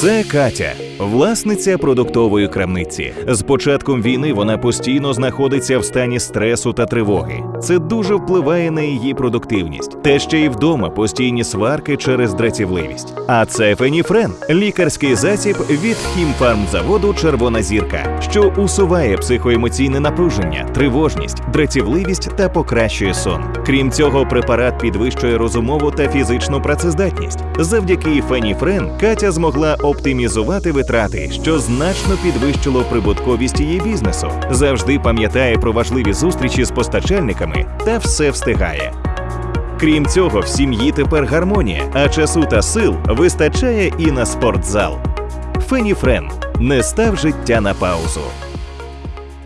Це Катя, власниця продуктової крамниці. З початком війни вона постійно знаходиться в стані стресу та тривоги. Це дуже впливає на її продуктивність. Та ще й вдома постійні сварки через дратівливість. А це Феніфрен лікарський засіб від хімфармзаводу Червона зірка, що усуває психоемоційне напруження, тривожність, дратівливість та покращує сон. Крім цього, препарат підвищує розумову та фізичну працездатність. Завдяки Феніфрен Катя змогла оптимізувати витрати, що значно підвищило прибутковість її бізнесу. Завжди пам'ятає про важливі зустрічі з постачальниками та все встигає. Крім цього, в сім'ї тепер гармонія, а часу та сил вистачає і на спортзал. Феніфрен не став життя на паузу.